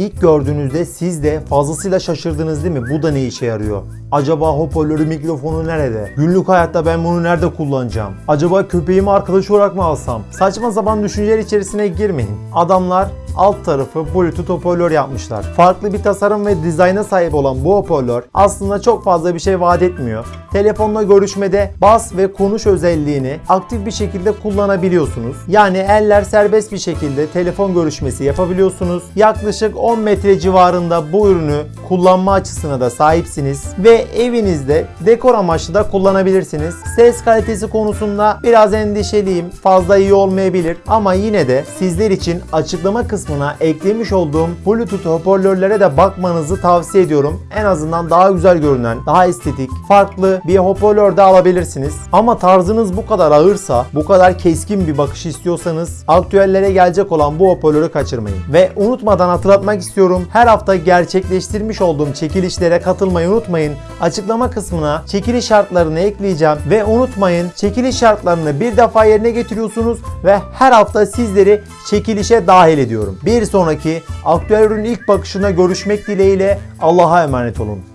İlk gördüğünüzde siz de fazlasıyla şaşırdınız değil mi? Bu da ne işe yarıyor? Acaba hoparlörü mikrofonu nerede? Günlük hayatta ben bunu nerede kullanacağım? Acaba köpeğimi arkadaş olarak mı alsam? Saçma sapan düşünceler içerisine girmeyin. Adamlar alt tarafı Bluetooth hoparlör yapmışlar. Farklı bir tasarım ve dizayna sahip olan bu hoparlör aslında çok fazla bir şey vaat etmiyor. Telefonla görüşmede bas ve konuş özelliğini aktif bir şekilde kullanabiliyorsunuz. Yani eller serbest bir şekilde telefon görüşmesi yapabiliyorsunuz. Yaklaşık 10 metre civarında bu ürünü kullanma açısına da sahipsiniz ve evinizde dekor amaçlı da kullanabilirsiniz. Ses kalitesi konusunda biraz endişeliyim. Fazla iyi olmayabilir ama yine de sizler için açıklama kısmına eklemiş olduğum Bluetooth hoparlörlere de bakmanızı tavsiye ediyorum. En azından daha güzel görünen, daha estetik, farklı bir hoparlör de alabilirsiniz. Ama tarzınız bu kadar ağırsa, bu kadar keskin bir bakış istiyorsanız aktüellere gelecek olan bu hoparlörü kaçırmayın. Ve unutmadan hatırlatmak istiyorum. Her hafta gerçekleştirmiş olduğum çekilişlere katılmayı unutmayın. Açıklama kısmına çekiliş şartlarını ekleyeceğim ve unutmayın çekiliş şartlarını bir defa yerine getiriyorsunuz ve her hafta sizleri çekilişe dahil ediyorum. Bir sonraki aktüel ürün ilk bakışına görüşmek dileğiyle Allah'a emanet olun.